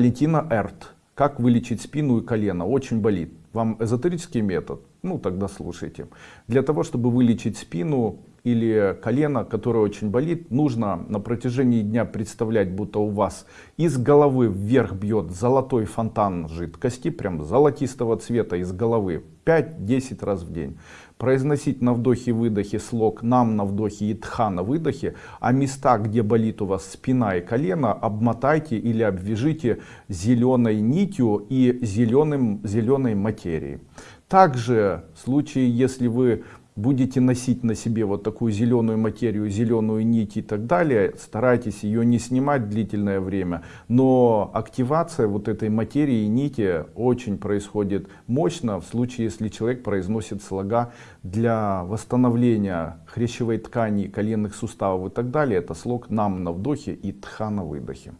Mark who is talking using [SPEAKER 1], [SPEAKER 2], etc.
[SPEAKER 1] Валентина Эрт. Как вылечить спину и колено? Очень болит. Вам эзотерический метод? Ну тогда слушайте. Для того, чтобы вылечить спину или колено, которое очень болит, нужно на протяжении дня представлять, будто у вас из головы вверх бьет золотой фонтан жидкости, прям золотистого цвета из головы, 5-10 раз в день. Произносить на вдохе-выдохе слог «нам» на вдохе и «тха» на выдохе, а места, где болит у вас спина и колено, обмотайте или обвяжите зеленой нитью и зеленым, зеленой материей. Также в случае, если вы будете носить на себе вот такую зеленую материю, зеленую нить и так далее, старайтесь ее не снимать длительное время, но активация вот этой материи и нити очень происходит мощно в случае, если человек произносит слога для восстановления хрящевой ткани, коленных суставов и так далее. Это слог нам на вдохе и тха на выдохе.